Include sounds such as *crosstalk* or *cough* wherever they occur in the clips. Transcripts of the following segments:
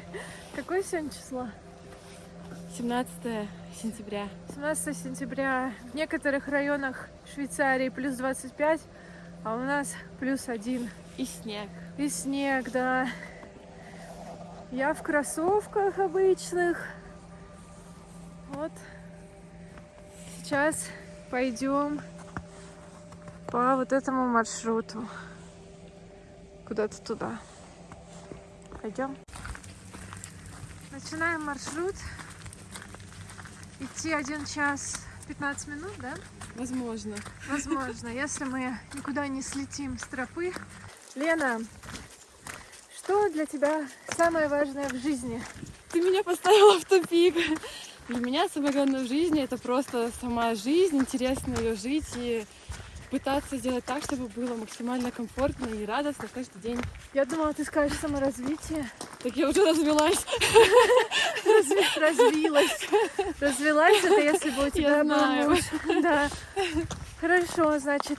*laughs* Какое сегодня число? 17 сентября. 17 сентября. В некоторых районах Швейцарии плюс 25, а у нас плюс один. И снег. И снег, да. Я в кроссовках обычных. Вот. Сейчас пойдем по вот этому маршруту. Куда-то туда. Пойдем. Начинаем маршрут. Идти 1 час 15 минут, да? Возможно. Возможно, *laughs* если мы никуда не слетим с тропы. Лена, что для тебя самое важное в жизни? Ты меня поставила в тупик. Для меня самое главное в жизни это просто сама жизнь, интересно ее жить и пытаться сделать так, чтобы было максимально комфортно и радостно каждый день. Я думала, ты скажешь саморазвитие. Так я уже развелась. Разви- Развилась. Развелась это если бы у тебя был муж. Да. Хорошо, значит.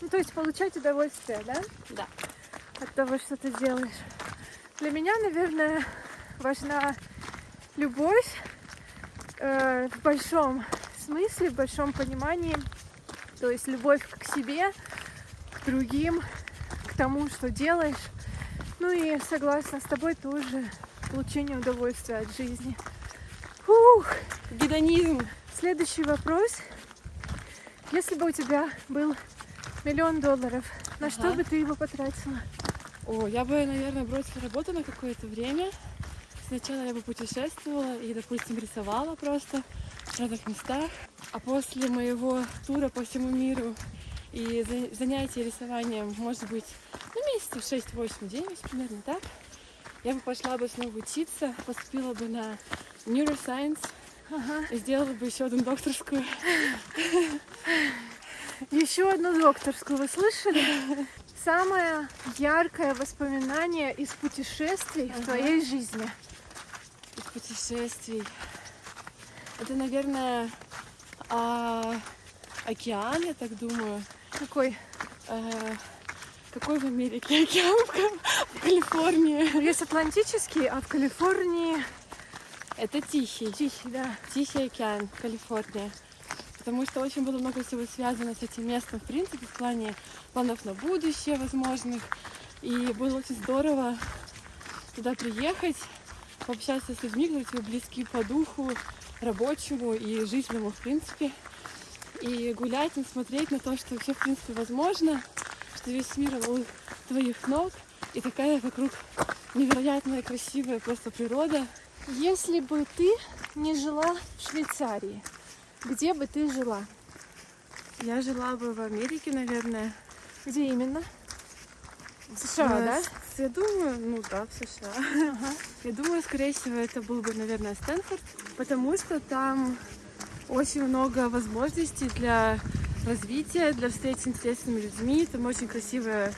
Ну, то есть получать удовольствие, да? Да. От того, что ты делаешь. Для меня, наверное, важна любовь э, в большом смысле, в большом понимании. То есть любовь к себе, к другим, к тому, что делаешь. Ну и согласна с тобой тоже получение удовольствия от жизни. Фух. Гедонизм. Следующий вопрос. Если бы у тебя был миллион долларов, на что Ага. бы ты его потратила? О, я бы, наверное, бросила работу на какое-то время. Сначала я бы путешествовала и, допустим, рисовала просто в разных местах. А после моего тура по всему миру и за- занятия рисованием, может быть, ну, месяцев 6, 8, 9, примерно так, я бы пошла бы снова учиться, поступила бы на neuroscience Ага. и сделала бы еще одну докторскую. Еще одну докторскую, вы слышали? Самое яркое воспоминание из путешествий в Ага. твоей жизни. из путешествий. Это, наверное, а, океан, я так думаю. Какой? Э, какой в Америке океан? В Ка- В Калифорнии. Есть Атлантический, а в Калифорнии Это Тихий. Тихий, да. Тихий океан, Калифорния. Потому что очень было много всего связано с этим местом, в принципе, в плане планов на будущее возможных. И было очень здорово туда приехать, пообщаться с людьми, которые тебе близки по духу, рабочему и жизненному, в принципе. И гулять и смотреть на то, что все, в принципе, возможно, что весь мир у твоих ног, и такая вокруг невероятная, красивая просто природа. Если бы ты не жила в Швейцарии, где бы ты жила? Я жила бы в Америке, наверное. Где именно? В США, Э, да? Я думаю, ну да, в США. Ага. Я думаю, скорее всего, это был бы, наверное, Стэнфорд, потому что там очень много возможностей для развития, для встреч с интересными людьми. Там очень красивая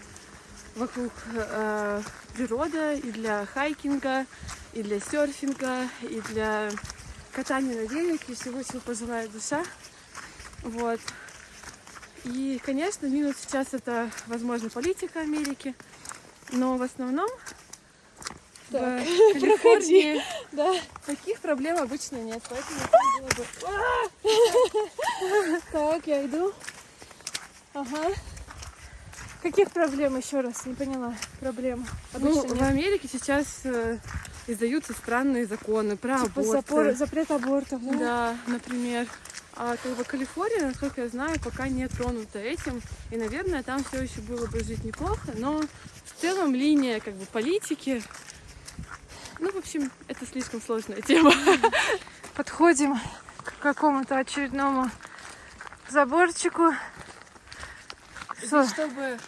вокруг э, природа и для хайкинга, и для серфинга, и для катания на велике, всего, чего пожелает душа. Вот. И, конечно, минус сейчас это, возможно, политика Америки, но в основном Так, в Калифорнии *laughs* Да. таких проблем обычно нет, поэтому это *laughs* было бы... Так, я иду. Ага. Каких проблем еще раз? Не поняла. Проблем. Ну, в. Америке сейчас э, издаются странные законы про Типа аборты. запор- запрет абортов, да? Да, например. А как бы Калифорния, насколько я знаю, пока не тронута этим. И, наверное, там все еще было бы жить неплохо. Но в целом линия как бы политики. Ну, в общем, это слишком сложная тема. *laughs* Подходим к какому-то очередному заборчику. Что? Чтобы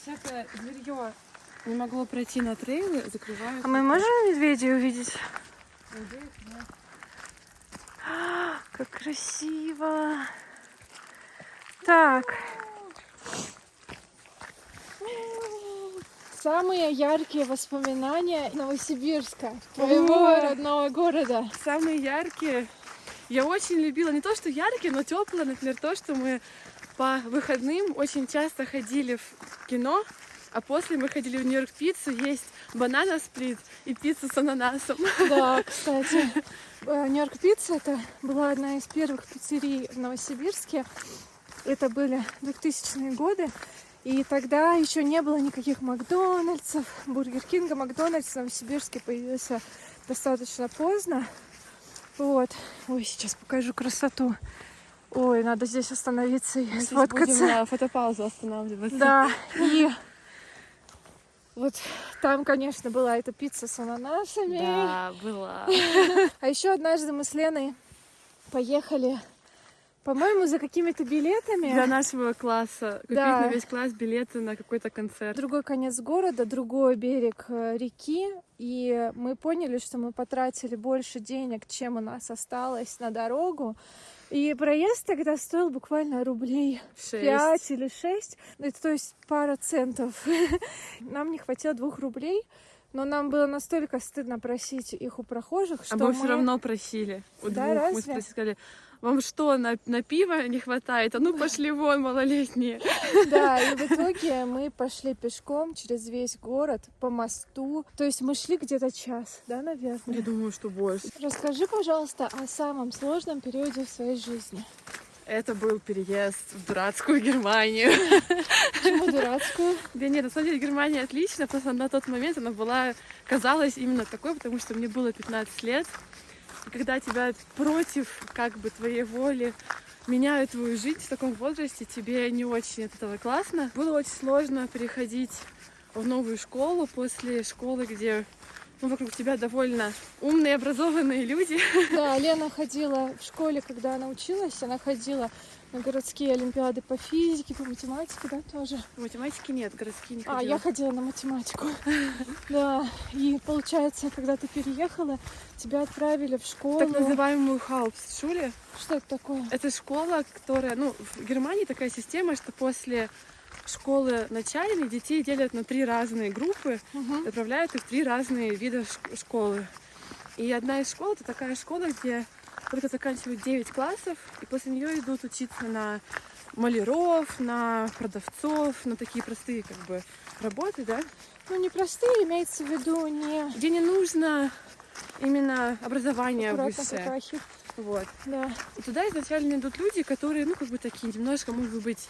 всякое зверье не могло пройти на трейлы, закрывают. А мы можем медведей увидеть? *gasps* Как красиво. Так. Самые яркие воспоминания Новосибирска, твоего Ой. родного города. Самые яркие. Я очень любила не то, что яркие, но теплые, например, то, что мы по выходным очень часто ходили в кино А после мы ходили в Нью-Йорк пиццу есть банана сплит и пиццу с ананасом. Да, *laughs* кстати, э, Нью-Йорк Пицца это была одна из первых пиццерий в Новосибирске. Это были 2000-е годы. И тогда еще не было никаких Макдональдсов, Бургер Кинга. Макдональдс в Новосибирске появился достаточно поздно. Вот. Ой, сейчас покажу красоту. Ой, надо здесь остановиться и Мы сфоткаться. будем на фотопаузу останавливаться. Да, *laughs* и вот там, конечно, была эта пицца с ананасами. Да, была. *laughs* А еще однажды мы с Леной поехали, по-моему, за какими-то билетами. Для нашего класса. Купить Да. на весь класс билеты на какой-то концерт. другой конец города, другой берег э, реки, и мы поняли, что мы потратили больше денег, чем у нас осталось на дорогу. И проезд тогда стоил буквально рублей Шесть. пять или шесть, ну, это то есть пара центов. *laughs* Нам не хватило двух рублей, но нам было настолько стыдно просить их у прохожих, что А мы мы... все равно просили. У Да, двух мы разве? спросили, сказали, вам что, на, на пиво не хватает? А ну пошли вон, малолетние. Да, и в итоге мы пошли пешком через весь город по мосту. То есть мы шли где-то час, да, наверное? Я думаю, что больше. Расскажи, пожалуйста, о самом сложном периоде в своей жизни. Это был переезд в дурацкую Германию. Почему дурацкую? Да нет, на самом деле Германия отлично, просто на тот момент она была, казалась именно такой, потому что мне было 15 лет. Когда тебя против как бы твоей воли меняют твою жизнь в таком возрасте, тебе не очень от этого классно. Было очень сложно переходить в новую школу после школы, где ну, вокруг тебя довольно умные, образованные люди. Да, Лена ходила в школе, когда она училась, она ходила на городские олимпиады по физике, по математике, да, тоже. Математики нет, городские не А, ходила. я ходила на математику. *laughs* Да, и получается, когда ты переехала, тебя отправили в школу. так называемую Хаупсшуле. Что это такое? Это школа, которая, ну, в Германии такая система, что после школы начальной детей делят на три разные группы, отправляют их в три разные вида школы. И одна из школ это такая школа, где только заканчивают 9 классов, и после нее идут учиться на маляров, на продавцов, на такие простые как бы работы, да, Ну, не простые, имеется в виду не где не нужно именно образование аккуратно высшее. какахи. Вот. Да. И туда изначально идут люди, которые, ну, как бы такие немножко, может быть,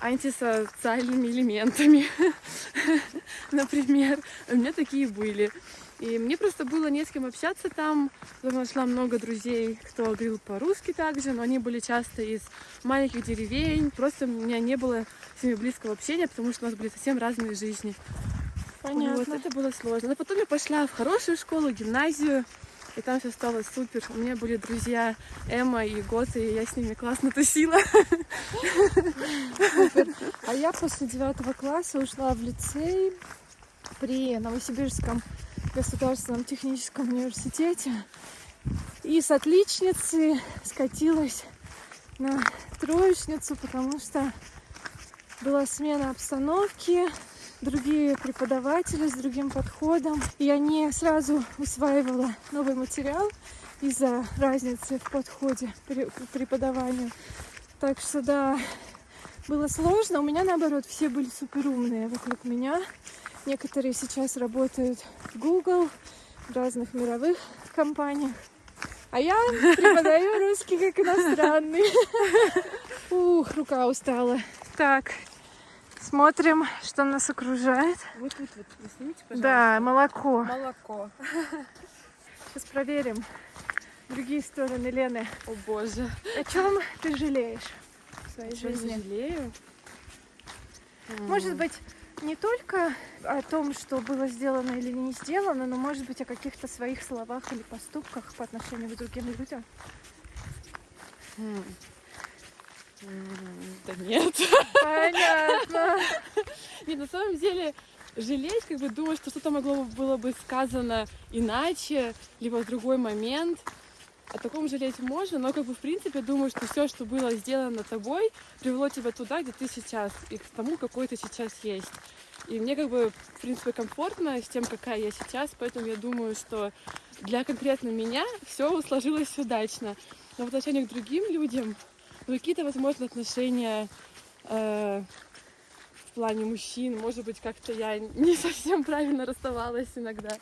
антисоциальными элементами. *laughs* Например, у меня такие были. И мне просто было не с кем общаться там. Потом нашла много друзей, кто говорил по-русски также, но они были часто из маленьких деревень. Просто у меня не было с ними близкого общения, потому что у нас были совсем разные жизни. Понятно. Вот, это было сложно. Но потом я пошла в хорошую школу, гимназию, и там все стало супер. У меня были друзья Эмма и Гота, и я с ними классно тусила. А я после девятого класса ушла в лицей при Новосибирском государственном техническом университете. И с отличницы скатилась на троечницу, потому что была смена обстановки, другие преподаватели с другим подходом. И я не сразу усваивала новый материал из-за разницы в подходе к преподаванию. Так что да, было сложно. У меня, наоборот, все были супер умные вокруг меня. Некоторые сейчас работают в Google, в разных мировых компаниях. А я преподаю русский как иностранный. *laughs* Ух, рука устала. Так, смотрим, что нас окружает. Вот тут вот, вы снимите, пожалуйста. Да, молоко. Молоко. Сейчас проверим другие стороны Лены. О боже. О чем ты жалеешь в своей жизни? жалею. Может быть, не только о том, что было сделано или не сделано, но, может быть, о каких-то своих словах или поступках по отношению к другим людям. М. М, Да нет. Понятно. Нет, на самом деле жалеть, как бы думать, что что-то могло бы- было бы сказано иначе, либо в другой момент. О таком жалеть можно, но как бы в принципе думаю, что все, что было сделано тобой, привело тебя туда, где ты сейчас, и к тому, какой ты сейчас есть. И мне как бы, в принципе, комфортно с тем, какая я сейчас, поэтому я думаю, что для конкретно меня все сложилось удачно. Но в отношении к другим людям ну, какие-то, возможно, отношения э, в плане мужчин. Может быть, как-то я не *laughs* совсем правильно расставалась иногда.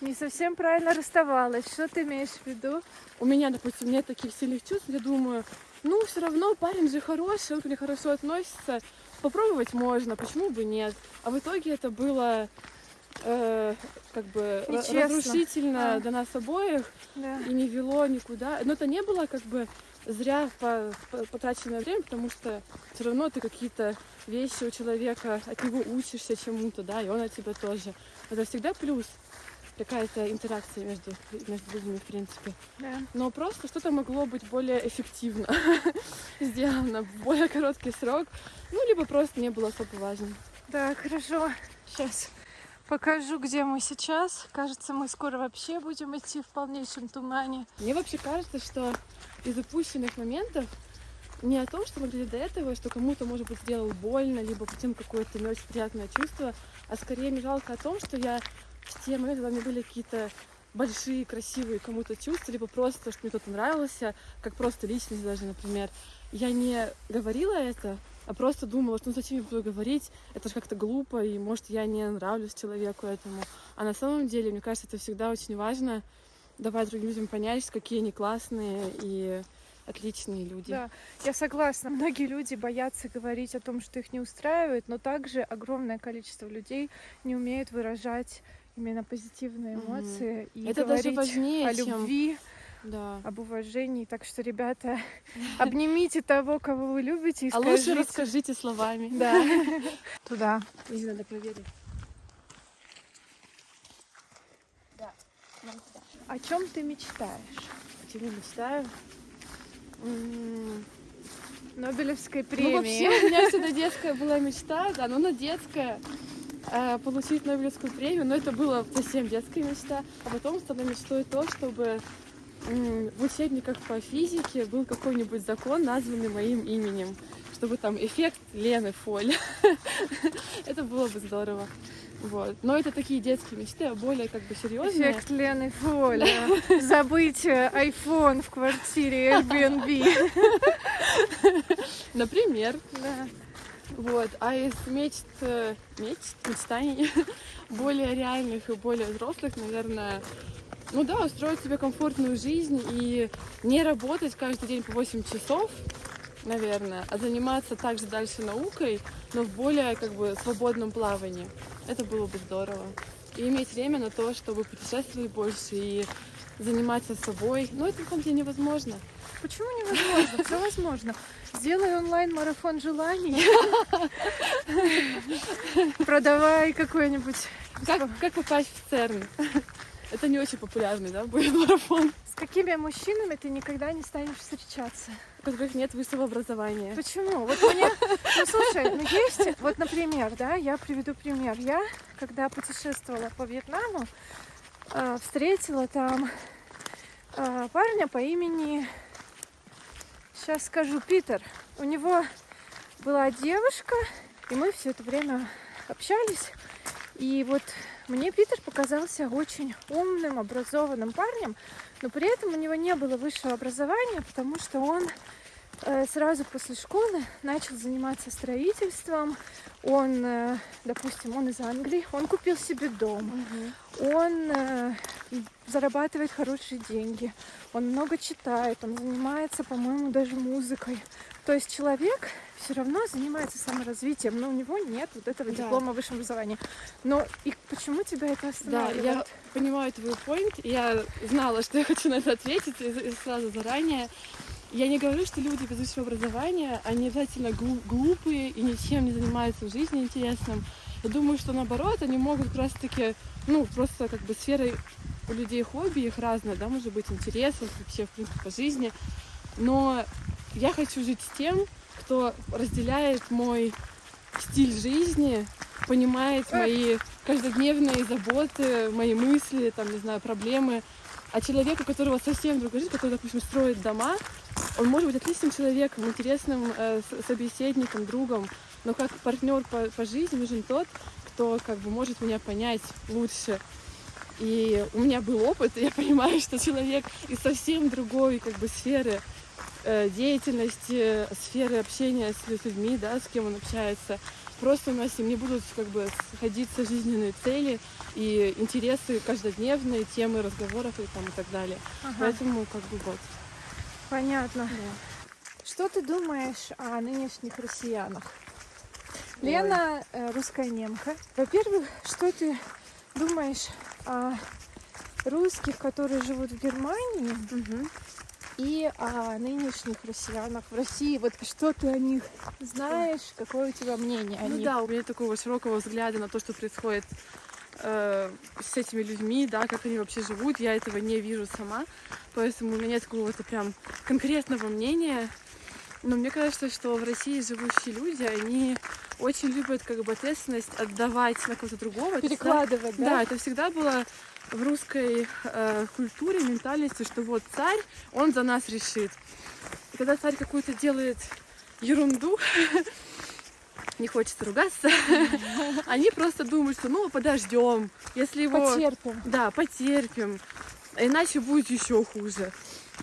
Не совсем правильно расставалась. Что ты имеешь в виду? У меня, допустим, нет таких сильных чувств, я думаю, ну, все равно парень же хороший, он ко мне хорошо относится, попробовать можно, почему бы нет. А в итоге это было э, как бы Нечестно. разрушительно А. для нас обоих Да. и не вело никуда. Но это не было как бы зря по- по- потраченное время, потому что все равно ты какие-то вещи у человека, от него учишься чему-то, да, и он от тебя тоже. Это всегда плюс какая-то интеракция между, между людьми, в принципе. да. Но просто что-то могло быть более эффективно *laughs* сделано в более короткий срок, ну, либо просто не было особо важным. Да, хорошо. Сейчас покажу, где мы сейчас. Кажется, мы скоро вообще будем идти в полнейшем тумане. Мне вообще кажется, что из упущенных моментов не о том, что мы говорили до этого, что кому-то, может быть, сделал больно, либо потом какое-то не очень приятное чувство, а скорее мне жалко о том, что я в те моменты, когда у меня были какие-то большие, красивые кому-то чувства, либо просто, что мне кто-то нравился, как просто личность даже, например, я не говорила это, а просто думала, что ну зачем я буду говорить, это же как-то глупо, и может я не нравлюсь человеку этому. А на самом деле, мне кажется, это всегда очень важно давать другим людям понять, какие они классные и отличные люди. Да, я согласна. Многие люди боятся говорить о том, что их не устраивает, но также огромное количество людей не умеют выражать именно позитивные эмоции и Это даже говорить важнее, о чем- любви, Да. об уважении. Так что, ребята, *laughs* обнимите того, кого вы любите, и А лучше скажите. расскажите словами. *laughs* Да. *laughs* Туда. Здесь надо проверить. О чем ты мечтаешь? О чем я мечтаю? Нобелевской Ну, премии. вообще, у меня всегда детская была мечта, да, но она детская, получить Нобелевскую премию, но это была совсем детская мечта. А потом стала мечтой то, чтобы в учебниках по физике был какой-нибудь закон, названный моим именем, чтобы там эффект Лены Фоль. *laughs* Это было бы здорово. Вот. Но это такие детские мечты, а более как бы серьезные. Эффект Лены Фоля. *laughs* Забыть э, iPhone в квартире Airbnb. *laughs* Например, Да. Вот, а из мечт, э, мечт, мечтаний *laughs* более реальных и более взрослых, наверное, ну да, устроить себе комфортную жизнь и не работать каждый день по 8 часов, наверное, а заниматься также дальше наукой, но в более как бы свободном плавании. Это было бы здорово. И иметь время на то, чтобы путешествовать больше и заниматься собой. Но это на самом деле невозможно. Почему невозможно? Все возможно. Сделай онлайн-марафон желаний. *laughs* Продавай какой-нибудь... Как, как попасть в ЦЕРН? Это не очень популярный, да, будет марафон. С какими мужчинами ты никогда не станешь встречаться? у которых нет высшего образования. Почему? Вот мне, ну слушай, ну есть, вот, например, да, я приведу пример. Я, когда путешествовала по Вьетнаму, э, встретила там э, парня по имени, сейчас скажу, Питер. У него была девушка, и мы все это время общались. И вот мне Питер показался очень умным, образованным парнем, но при этом у него не было высшего образования, потому что он сразу после школы начал заниматься строительством. Он, э, допустим, он из Англии, он купил себе дом, он э, зарабатывает хорошие деньги, он много читает, он занимается, по-моему, даже музыкой. То есть человек все равно занимается саморазвитием, но у него нет вот этого Да. диплома высшего образования. Но и почему тебя это Да, останавливает? я понимаю твой point. Я знала, что я хочу на это ответить и сразу заранее. Я не говорю, что люди без высшего образования, они обязательно глу- глупые и ничем не занимаются в жизни интересным. Я думаю, что наоборот, они могут как раз-таки, ну, просто как бы сферой у людей хобби их разные, да, может быть, интересов вообще, в принципе, по жизни. Но я хочу жить с тем, кто разделяет мой стиль жизни, понимает мои каждодневные заботы, мои мысли, там, не знаю, проблемы. А человек, у которого совсем другая жизнь, который, допустим, строит дома, он может быть отличным человеком, интересным э, собеседником, другом, но как партнер по, по жизни нужен тот, кто как бы может меня понять лучше. И у меня был опыт, и я *laughs* понимаю, что человек из совсем другой как бы сферы э, деятельности, сферы общения с людьми, да, с кем он общается, просто у нас с ним не будут как бы сходиться жизненные цели и интересы каждодневные, темы разговоров и там и так далее. Ага, Поэтому как бы вот. Понятно. да. Что ты думаешь о нынешних россиянах? Ой. Лена э, русская немка. Во-первых, что ты думаешь о русских, которые живут в Германии, Мгм. и о нынешних россиянах в России? Вот что ты о них знаешь? Какое у тебя мнение о Ну них? да, у меня такого широкого взгляда на то, что происходит э, с этими людьми, да, как они вообще живут, я этого не вижу сама, поэтому у меня нет какого-то прям конкретного мнения. Но мне кажется, что в России живущие люди, они очень любят как бы ответственность отдавать на кого-то другого. Это Перекладывать, Да, да? это всегда было в русской э, культуре, ментальности, что вот царь, он за нас решит. И когда царь какую-то делает ерунду, *laughs* не хочется ругаться, *laughs* они просто думают, что ну подождем, если его... Потерпим. Да, потерпим, иначе будет еще хуже.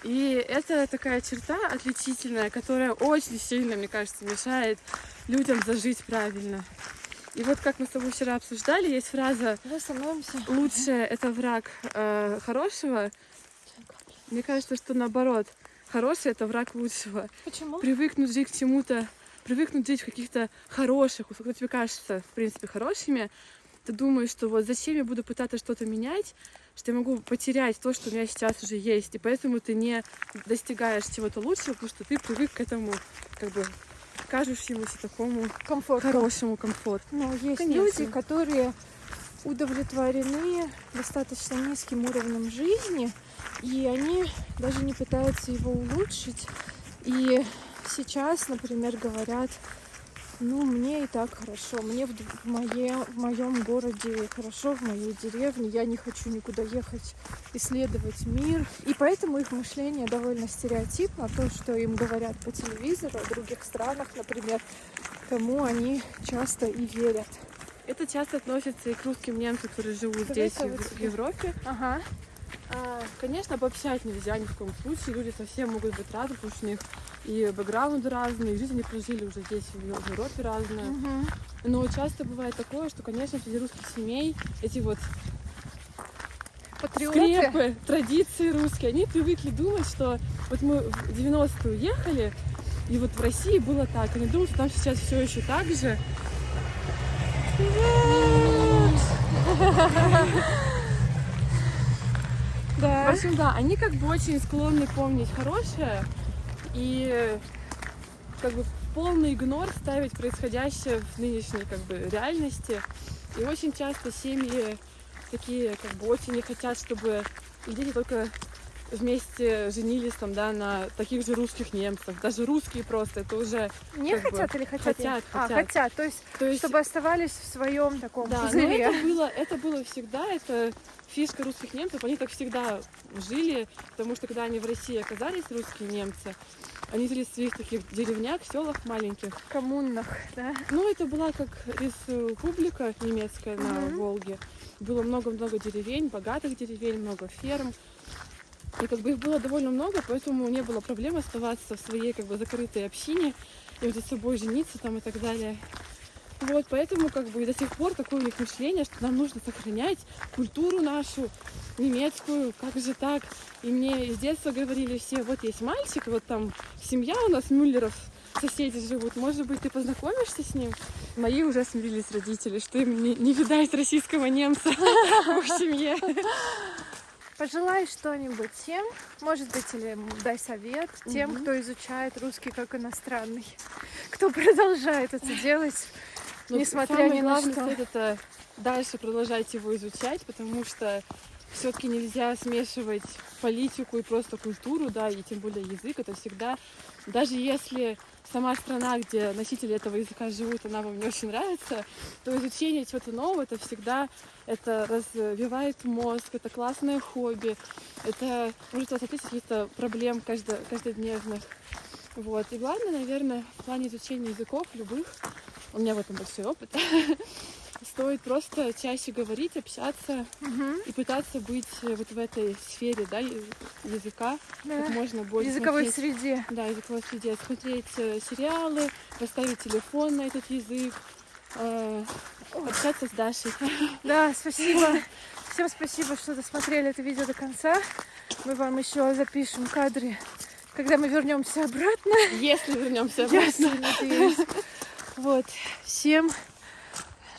И это такая черта отличительная, которая очень сильно, мне кажется, мешает людям зажить правильно. И вот как мы с тобой вчера обсуждали, есть фраза становимся. «лучшее это враг э, хорошего». Мне кажется, что наоборот, хороший это враг лучшего. Почему? Привыкнуть жить к чему-то, привыкнуть жить в каких-то хороших, которые тебе кажутся, в принципе, хорошими, ты думаешь, что вот зачем я буду пытаться что-то менять, что я могу потерять то, что у меня сейчас уже есть, и поэтому ты не достигаешь чего-то лучшего, потому что ты привык к этому, как бы, кажущемуся такому Комфорт. хорошему комфорту. Ну, есть Конечно. люди, которые удовлетворены достаточно низким уровнем жизни, и они даже не пытаются его улучшить. И сейчас, например, говорят, ну, мне и так хорошо, мне в, в, мое, в моем городе хорошо, в моей деревне, я не хочу никуда ехать исследовать мир. И поэтому их мышление довольно стереотипно, то, что им говорят по телевизору о других странах, например, тому они часто и верят. Это часто относится и к русским немцам, которые живут Давай здесь, в, в. Европе. Ага. А, Конечно, обобщать нельзя ни в коем случае. Люди совсем могут быть разные, потому что у них и бэкграунды разные, и жизнь они прожили уже здесь, в в Европе разная. Мгм. Но часто бывает такое, что, конечно, среди русских семей эти вот Патриоты. скрепы, традиции русские, они привыкли думать, что вот мы в 90-е уехали, и вот в России было так. Они думают, что там сейчас все еще так же. В Да. общем, да, они как бы очень склонны помнить хорошее и как бы полный игнор ставить происходящее в нынешней как бы реальности. И очень часто семьи такие как бы очень не хотят, чтобы дети только вместе женились там, да, на таких же русских немцах. Даже русские просто, это уже... Не как бы хотят или хотят? хотят, А, хотят. хотят. То есть, То есть чтобы оставались в своем таком Да, пузыре. это было, это было всегда, это фишка русских немцев, они так всегда жили, потому что когда они в России оказались, русские немцы, они жили в своих таких деревнях, селах маленьких. коммунных, да? Ну, это была как республика немецкая на Мгм. Волге. Было много-много деревень, богатых деревень, много ферм. И как бы их было довольно много, поэтому не было проблем оставаться в своей как бы закрытой общине и между собой жениться там и так далее. Вот, поэтому как бы до сих пор такое у них мышление, что нам нужно сохранять культуру нашу, немецкую, как же так? И мне с детства говорили все, вот есть мальчик, вот там семья у нас Мюллеров, соседи живут, может быть, ты познакомишься с ним? Мои уже смирились родители, что им не, не видать российского немца *laughs* в семье. Пожелай что-нибудь тем, может быть, или дай совет тем, Мгм. кто изучает русский как иностранный, кто продолжает это делать. Но Несмотря самый ни на что. совет это дальше продолжать его изучать, потому что все-таки нельзя смешивать политику и просто культуру, да, и тем более язык. Это всегда, даже если сама страна, где носители этого языка живут, она вам не очень нравится, то изучение чего-то нового, это всегда это развивает мозг, это классное хобби, это может вас ответить каких-то проблем каждо- каждодневных. Вот. И главное, наверное, в плане изучения языков любых, у меня в этом большой опыт, *laughs* стоит просто чаще говорить, общаться Мгм. и пытаться быть вот в этой сфере да, языка Да. как можно больше. языковой смотреть- среде. Да, языковой среде. Смотреть э, сериалы, поставить телефон на этот язык, э, общаться с Дашей. *laughs* Да, спасибо. Всем спасибо, что досмотрели это видео до конца. Мы вам еще запишем кадры, когда мы вернемся обратно. Если вернемся Если, обратно. надеюсь. *laughs* Вот. Всем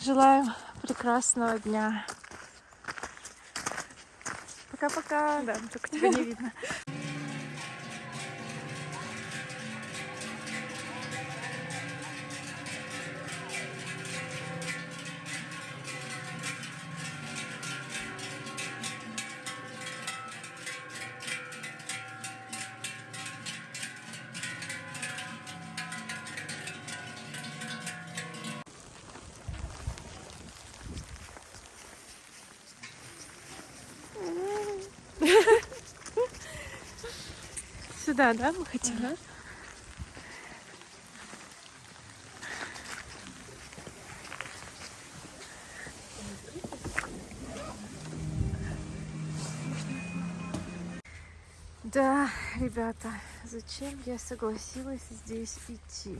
желаем прекрасного дня. Пока-пока. Да, только тебя не видно. Сюда, да, мы хотим? Ага. Да, ребята, зачем я согласилась здесь идти?